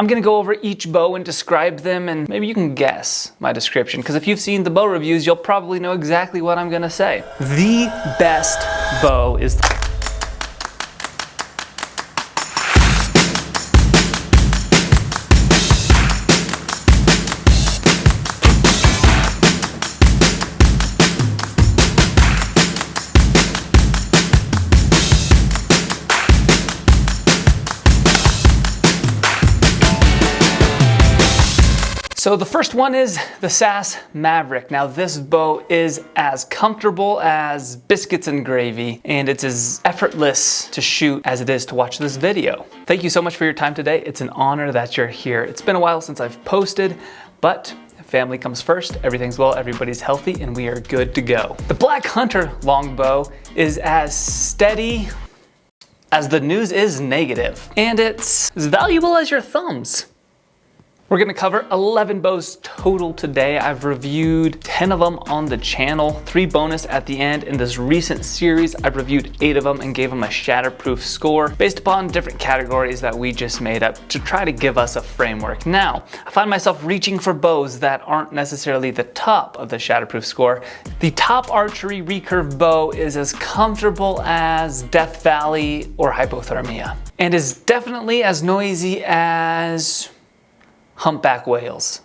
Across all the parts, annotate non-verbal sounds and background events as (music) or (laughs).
I'm gonna go over each bow and describe them and maybe you can guess my description because if you've seen the bow reviews, you'll probably know exactly what I'm gonna say. The best bow is So the first one is the SAS Maverick. Now this bow is as comfortable as biscuits and gravy, and it's as effortless to shoot as it is to watch this video. Thank you so much for your time today. It's an honor that you're here. It's been a while since I've posted, but family comes first, everything's well, everybody's healthy, and we are good to go. The Black Hunter longbow is as steady as the news is negative, and it's as valuable as your thumbs. We're gonna cover 11 bows total today. I've reviewed 10 of them on the channel, three bonus at the end. In this recent series, I've reviewed eight of them and gave them a shatterproof score based upon different categories that we just made up to try to give us a framework. Now, I find myself reaching for bows that aren't necessarily the top of the shatterproof score. The top archery recurve bow is as comfortable as Death Valley or hypothermia and is definitely as noisy as humpback whales.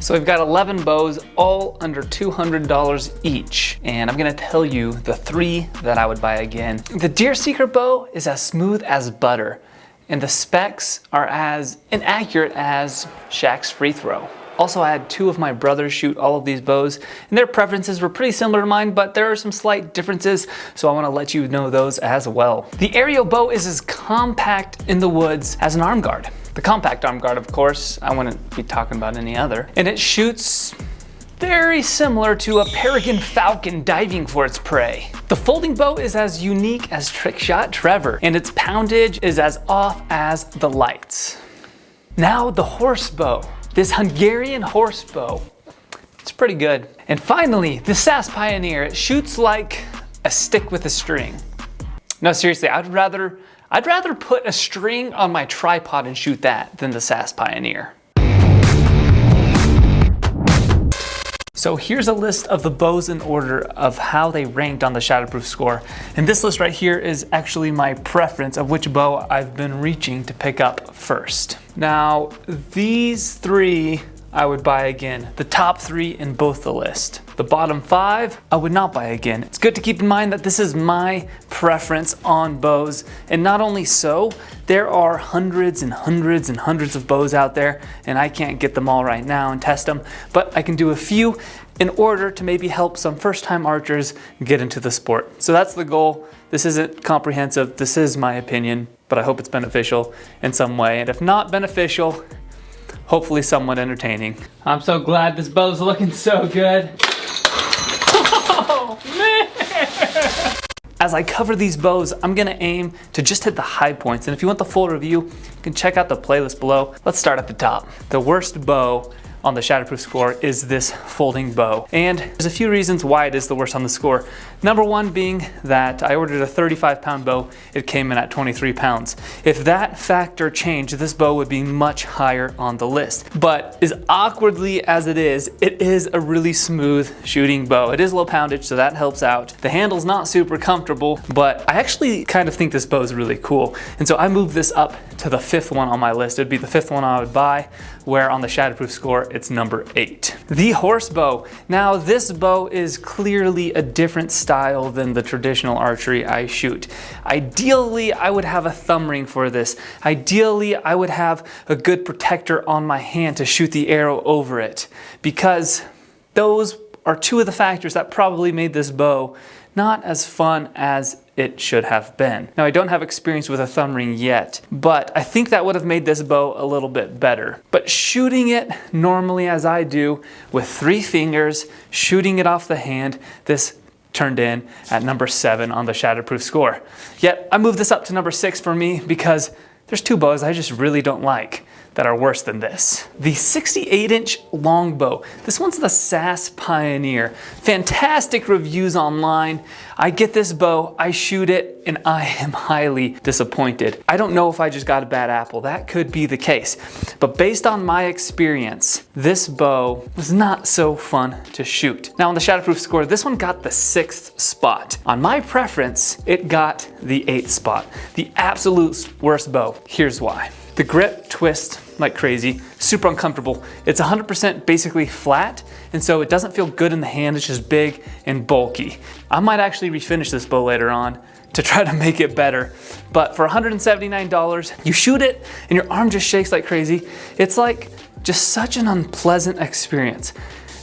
So we've got 11 bows, all under $200 each. And I'm gonna tell you the three that I would buy again. The Deer Seeker bow is as smooth as butter, and the specs are as inaccurate as Shaq's free throw. Also, I had two of my brothers shoot all of these bows, and their preferences were pretty similar to mine, but there are some slight differences, so I wanna let you know those as well. The aerial bow is as compact in the woods as an arm guard. The compact arm guard, of course, I wouldn't be talking about any other. And it shoots very similar to a peregrine falcon diving for its prey. The folding bow is as unique as Trickshot Trevor, and its poundage is as off as the lights. Now the horse bow. This Hungarian horse bow. It's pretty good. And finally, the SAS Pioneer. It shoots like a stick with a string. No, seriously, I'd rather, I'd rather put a string on my tripod and shoot that than the SAS Pioneer. So here's a list of the bows in order of how they ranked on the Shatterproof score. And this list right here is actually my preference of which bow I've been reaching to pick up first. Now, these three I would buy again. The top three in both the list. The bottom five, I would not buy again. It's good to keep in mind that this is my preference on bows. And not only so, there are hundreds and hundreds and hundreds of bows out there and I can't get them all right now and test them, but I can do a few in order to maybe help some first time archers get into the sport. So that's the goal. This isn't comprehensive, this is my opinion, but I hope it's beneficial in some way. And if not beneficial, hopefully somewhat entertaining. I'm so glad this bow's looking so good. Oh, man. As I cover these bows, I'm gonna aim to just hit the high points. And if you want the full review, you can check out the playlist below. Let's start at the top. The worst bow on the Shatterproof score is this folding bow. And there's a few reasons why it is the worst on the score. Number one being that I ordered a 35 pound bow, it came in at 23 pounds. If that factor changed, this bow would be much higher on the list. But as awkwardly as it is, it is a really smooth shooting bow. It is low poundage, so that helps out. The handle's not super comfortable, but I actually kind of think this bow is really cool. And so I moved this up to the fifth one on my list. It'd be the fifth one I would buy, where on the Shatterproof score, it's number eight. The horse bow. Now this bow is clearly a different style than the traditional archery I shoot. Ideally, I would have a thumb ring for this. Ideally, I would have a good protector on my hand to shoot the arrow over it because those are two of the factors that probably made this bow not as fun as it should have been. Now I don't have experience with a thumb ring yet, but I think that would have made this bow a little bit better. But shooting it normally as I do with three fingers, shooting it off the hand, this turned in at number seven on the Shatterproof score. Yet I moved this up to number six for me because there's two bows I just really don't like. That are worse than this. The 68 inch longbow. This one's the SAS Pioneer. Fantastic reviews online. I get this bow, I shoot it, and (laughs) I am highly disappointed. I don't know if I just got a bad apple. That could be the case. But based on my experience, this bow was not so fun to shoot. Now on the Shatterproof score, this one got the sixth spot. On my preference, it got the eighth spot. The absolute worst bow. Here's why. The grip twists like crazy, super uncomfortable. It's 100% basically flat, and so it doesn't feel good in the hand, it's just big and bulky. I might actually refinish this bow later on to try to make it better. But for $179, you shoot it and your arm just shakes like crazy. It's like just such an unpleasant experience.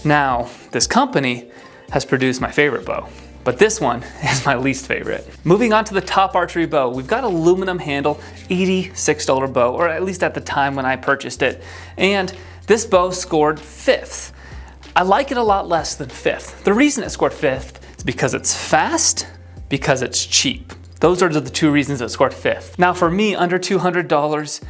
Now, this company has produced my favorite bow but this one (laughs) is my least favorite. Moving on to the top archery bow, we've got aluminum handle, $86 bow, or at least at the time when I purchased it. And this bow scored fifth. I like it a lot less than fifth. The reason it scored fifth is because it's fast, because it's cheap. Those are the two reasons it scored fifth. Now for me, under $200,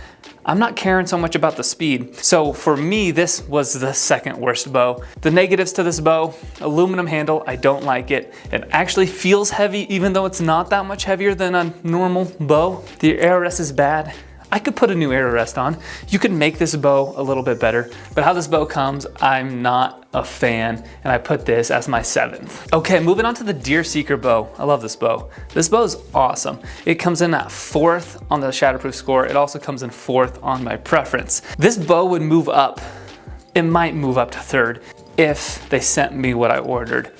I'm not caring so much about the speed. So for me, this was the second worst bow. The negatives to this bow, aluminum handle, I don't like it. It actually feels heavy even though it's not that much heavier than a normal bow. The arrow rest is bad. I could put a new arrow rest on. You could make this bow a little bit better, but how this bow comes, I'm not a fan, and I put this as my seventh. Okay, moving on to the Deer Seeker bow. I love this bow. This bow is awesome. It comes in at fourth on the Shatterproof score. It also comes in fourth on my preference. This bow would move up. It might move up to third if they sent me what I ordered.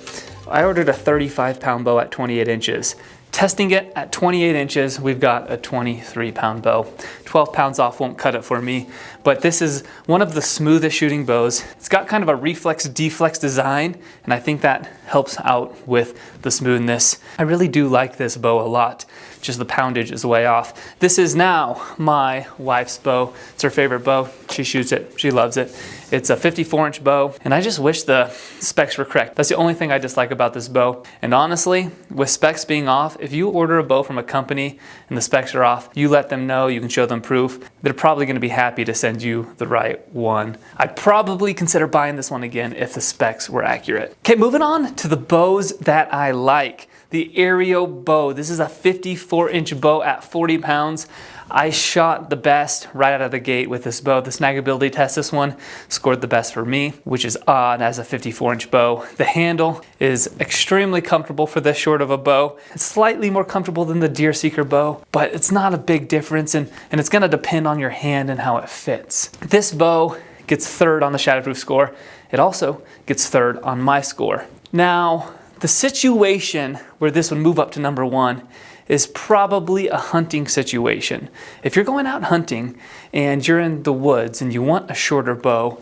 I ordered a 35 pound bow at 28 inches. Testing it at 28 inches, we've got a 23 pound bow. 12 pounds off won't cut it for me, but this is one of the smoothest shooting bows. It's got kind of a reflex deflex design, and I think that helps out with the smoothness. I really do like this bow a lot just the poundage is way off. This is now my wife's bow. It's her favorite bow. She shoots it, she loves it. It's a 54 inch bow, and I just wish the specs were correct. That's the only thing I dislike about this bow. And honestly, with specs being off, if you order a bow from a company and the specs are off, you let them know, you can show them proof. They're probably gonna be happy to send you the right one. I'd probably consider buying this one again if the specs were accurate. Okay, moving on to the bows that I like the Aereo bow. This is a 54 inch bow at 40 pounds. I shot the best right out of the gate with this bow. The snagability test, this one scored the best for me, which is odd as a 54 inch bow. The handle is extremely comfortable for this short of a bow. It's slightly more comfortable than the Deer Seeker bow, but it's not a big difference and, and it's gonna depend on your hand and how it fits. This bow gets third on the Shatterproof score. It also gets third on my score. Now, the situation where this would move up to number one is probably a hunting situation. If you're going out hunting and you're in the woods and you want a shorter bow,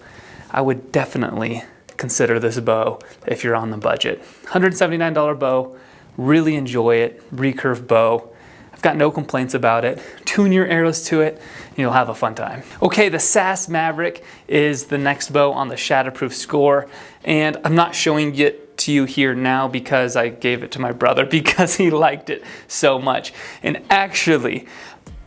I would definitely consider this bow if you're on the budget. $179 bow, really enjoy it, recurve bow. I've got no complaints about it. Tune your arrows to it and you'll have a fun time. Okay, the SAS Maverick is the next bow on the Shatterproof score and I'm not showing to you here now because I gave it to my brother (laughs) because he liked it so much. And actually,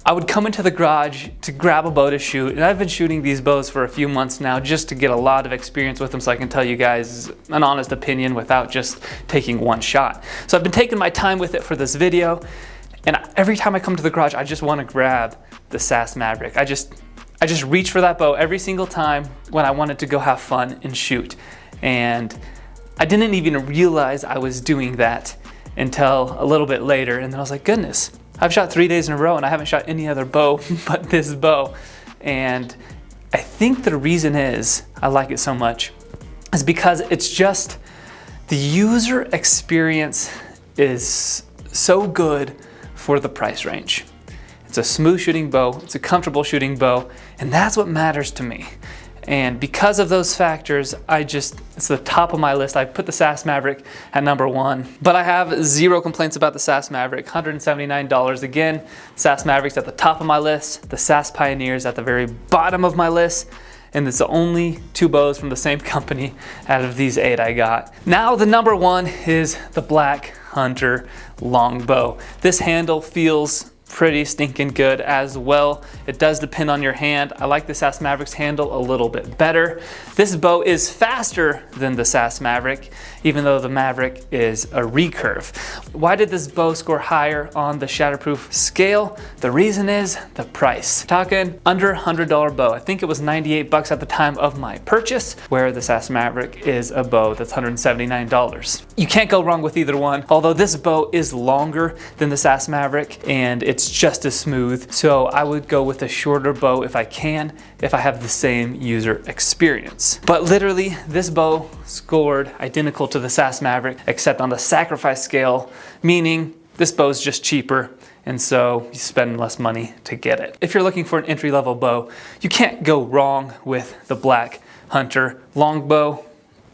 I would come into the garage to grab a bow to shoot, and I've been shooting these bows for a few months now just to get a lot of experience with them so I can tell you guys an honest opinion without just taking one shot. So I've been taking my time with it for this video, and every time I come to the garage, I just want to grab the SAS Maverick. I just, I just reach for that bow every single time when I wanted to go have fun and shoot. And I didn't even realize I was doing that until a little bit later. And then I was like, goodness, I've shot three days in a row and I haven't shot any other bow (laughs) but this bow. And I think the reason is I like it so much is because it's just the user experience is so good for the price range. It's a smooth shooting bow, it's a comfortable shooting bow, and that's what matters to me. And because of those factors, I just, it's the top of my list. I put the SAS Maverick at number one, but I have zero complaints about the SAS Maverick, $179. Again, SAS Maverick's at the top of my list, the SAS Pioneer's at the very bottom of my list, and it's the only two bows from the same (laughs) company out of these eight I got. Now the number one is the Black Hunter Longbow. This handle feels pretty stinking good as well. It does depend on your hand. I like the SAS Mavericks handle a little bit better. This bow is faster than the SAS Maverick, even though the Maverick is a recurve. Why did this bow score higher on the Shatterproof scale? The reason is the price. Talking under $100 bow. I think it was 98 bucks at the time of my purchase, where the SAS Maverick is a bow that's $179. You can't go wrong with either one, although this bow is longer than the SAS Maverick and it's it's just as smooth. So I would go with a shorter bow if I can, if I have the same user experience. But literally this bow scored identical to the SAS Maverick, except on the sacrifice scale, meaning this bow is just cheaper and so you spend less money to get it. If you're looking for an entry-level bow, you can't go wrong with the Black Hunter longbow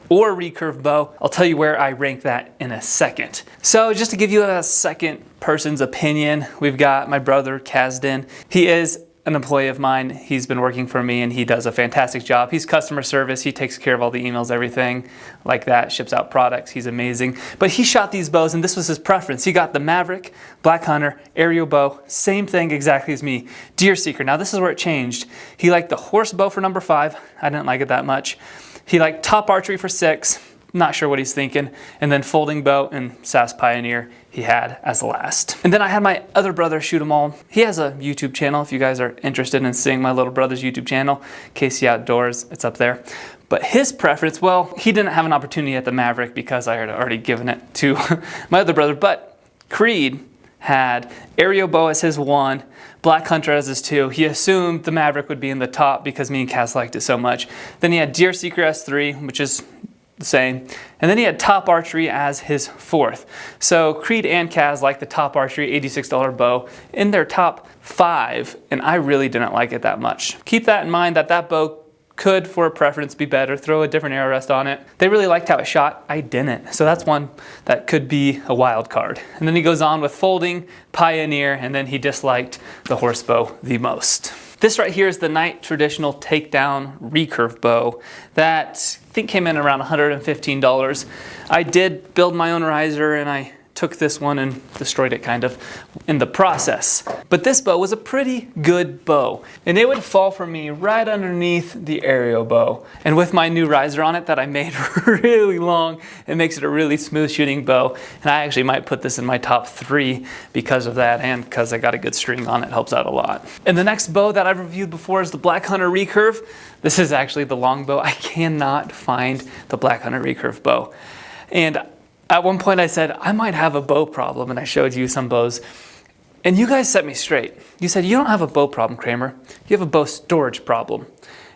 or recurve bow. I'll tell you where I rank that in a second. So just to give you a second person's opinion, we've got my brother Kazden. He is an employee of mine. He's been working for me and he does a fantastic job. He's customer service. He takes care of all the emails, everything like that, ships out products. He's amazing. But he shot these bows and this was his preference. He got the Maverick, Black Hunter, aerial bow, same thing exactly as me. Deer Seeker. Now this is where it changed. He liked the horse bow for number five. I didn't like it that much. He liked top archery for six, not sure what he's thinking, and then folding bow and SAS Pioneer he had as the last. And then I had my other brother shoot them all. He has a YouTube channel if you guys are interested in seeing my little brother's YouTube channel, Casey Outdoors, it's up there. But his preference, well, he didn't have an opportunity at the Maverick because I had already given it to (laughs) my other brother, but Creed had aerial bow as his one, Black Hunter as his two. He assumed the Maverick would be in the top because me and Kaz liked it so much. Then he had Deer Seeker S3, which is the same. And then he had Top Archery as his fourth. So Creed and Kaz like the Top Archery $86 bow in their top five, and I really didn't like it that much. Keep that in mind that that bow could, for a preference, be better. Throw a different arrow rest on it. They really liked how it shot. I didn't. So that's one that could be a wild card. And then he goes on with folding, pioneer, and then he disliked the horse bow the most. This right here is the Knight Traditional Takedown Recurve Bow that I think came in around $115. I did build my own riser and I took this one and destroyed it kind of in the process. But this bow was a pretty good bow and it would fall for me right underneath the aerial bow. And with my new riser on it that I made (laughs) really long, it makes it a really smooth shooting bow. And I actually might put this in my top three because of that and because I got a good string on it, helps out a lot. And the next bow that I've reviewed before is the Black Hunter Recurve. This is actually the long bow. I cannot find the Black Hunter Recurve bow. And at one point I said, I might have a bow problem, and I showed you some bows. And you guys set me straight. You said, you don't have a bow problem, Kramer. You have a bow storage problem.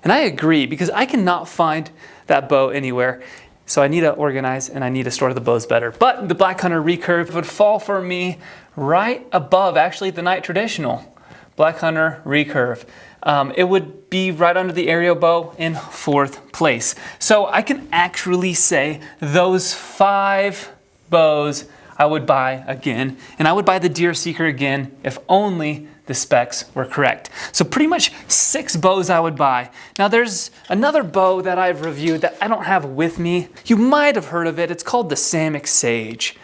And I agree, because I cannot find that bow anywhere. So I need to organize and I need to store the bows better. But the Black Hunter Recurve would fall for me right above, actually, the Knight Traditional. Black Hunter Recurve. Um, it would be right under the aerial bow in fourth place. So I can actually say those five bows I would buy again, and I would buy the Deer Seeker again if only the specs were correct. So pretty much six bows I would buy. Now there's another bow that I've reviewed that I don't have with me. You might have heard of it. It's called the Samick Sage.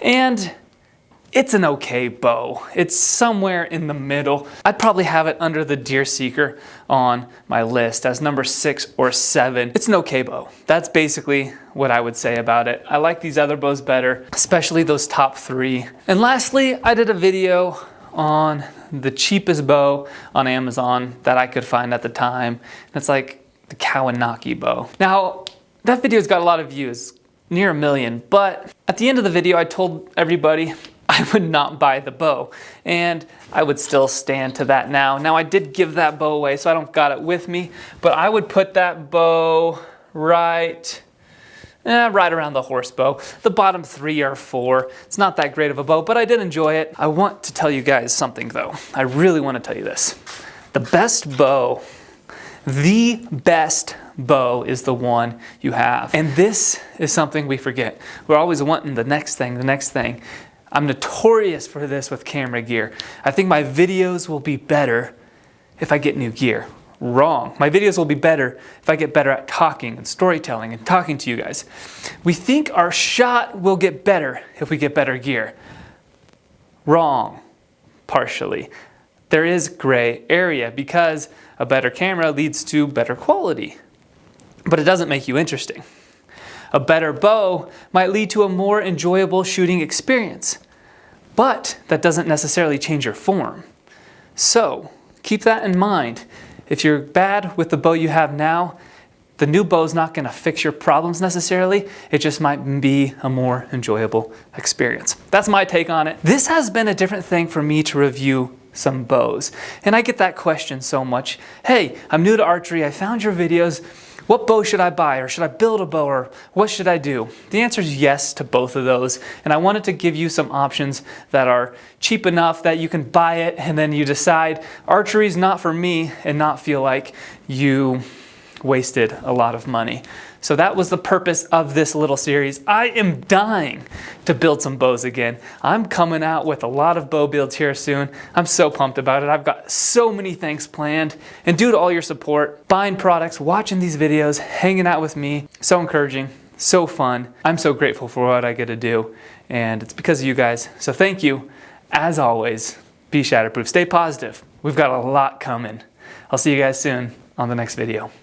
And it's an okay bow. It's somewhere in the middle. I'd probably have it under the Deer Seeker on my list as number six or seven. It's an okay bow. That's basically what I would say about it. I like these other bows better, especially those top three. And lastly, I did a video on the cheapest bow on Amazon that I could find at the time. It's like the Kawinaki bow. Now, that video's got a lot of views, near a million, but at the end of the video, I told everybody (laughs) I would not buy the bow. And I would still stand to that now. Now I did give that bow away, so I don't got it with me, but I would put that bow right, eh, right around the horse bow. The bottom three or four. It's not that great of a bow, but I did enjoy it. I want to tell you guys something though. I really want to tell you this. The best bow, the best bow is the one you have. And this is something we forget. We're always wanting the next thing, the next thing. I'm notorious for this with camera gear. I think my videos will be better if I get new gear. Wrong. My videos will be better if I get better at talking and storytelling and talking to you guys. We think our shot will get better if we get better gear. Wrong. partially. There is gray area because a better camera leads to better quality, but it doesn't make you interesting. A better bow might lead to a more enjoyable shooting experience, but that doesn't necessarily change your form. So keep that in mind. If you're bad with the bow you have now, the new bow is not going to fix your problems necessarily. It just might be a more enjoyable experience. That's my take on it. This has been a different thing for me to review some bows. And I get that question so much. Hey, I'm new to archery. I found your videos. What bow should I buy or should I build a bow or what should I do? The answer is yes to both of those. And I wanted to give you some options that are cheap enough that you can buy it and then you decide archery is not for me and not feel like you wasted a lot of money. So that was the purpose of this little series. I am dying to build some bows again. I'm coming out with a lot of bow builds here soon. I'm so pumped about it. I've got so many things planned. And due to all your support, buying products, watching these videos, hanging out with me, so encouraging, so fun. I'm so grateful for what I get to do. And it's because of you guys. So thank you. As always, be shatterproof. Stay positive. We've got a lot coming. I'll see you guys soon on the next video.